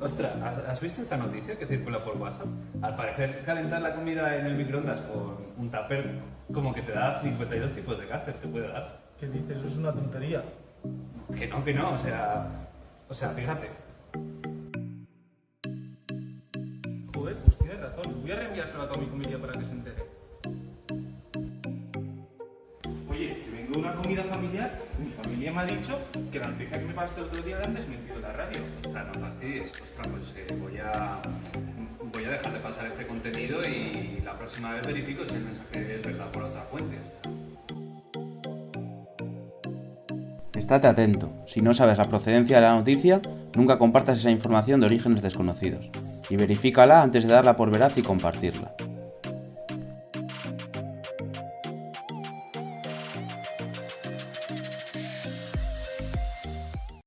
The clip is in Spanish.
Ostras, ¿has- ¿has visto esta noticia que circula por WhatsApp? Al parecer, calentar la comida en el microondas con un tupper como que te da 52 tipos de cáncer, te puede dar. ¿Qué dices? Eso es una tontería. Que no, que no, o sea... O sea, fíjate. Joder, pues tienes razón. Voy a reenviárselo a toda mi familia para que se entere. Oye, que vengo de una comida familiar y mi familia me ha dicho que la noticia que me pasaste el otro día la han desmentido en la radio. No fastidies. Ostras, pues eh, voy a... Voy a dejar de pasar este contenido y la próxima vez verifico si el mensaje es verdad por otra fuente. Estate atento, si no sabes la procedencia de la noticia, nunca compartas esa información de orígenes desconocidos, y verifícala antes de darla por veraz y compartirla.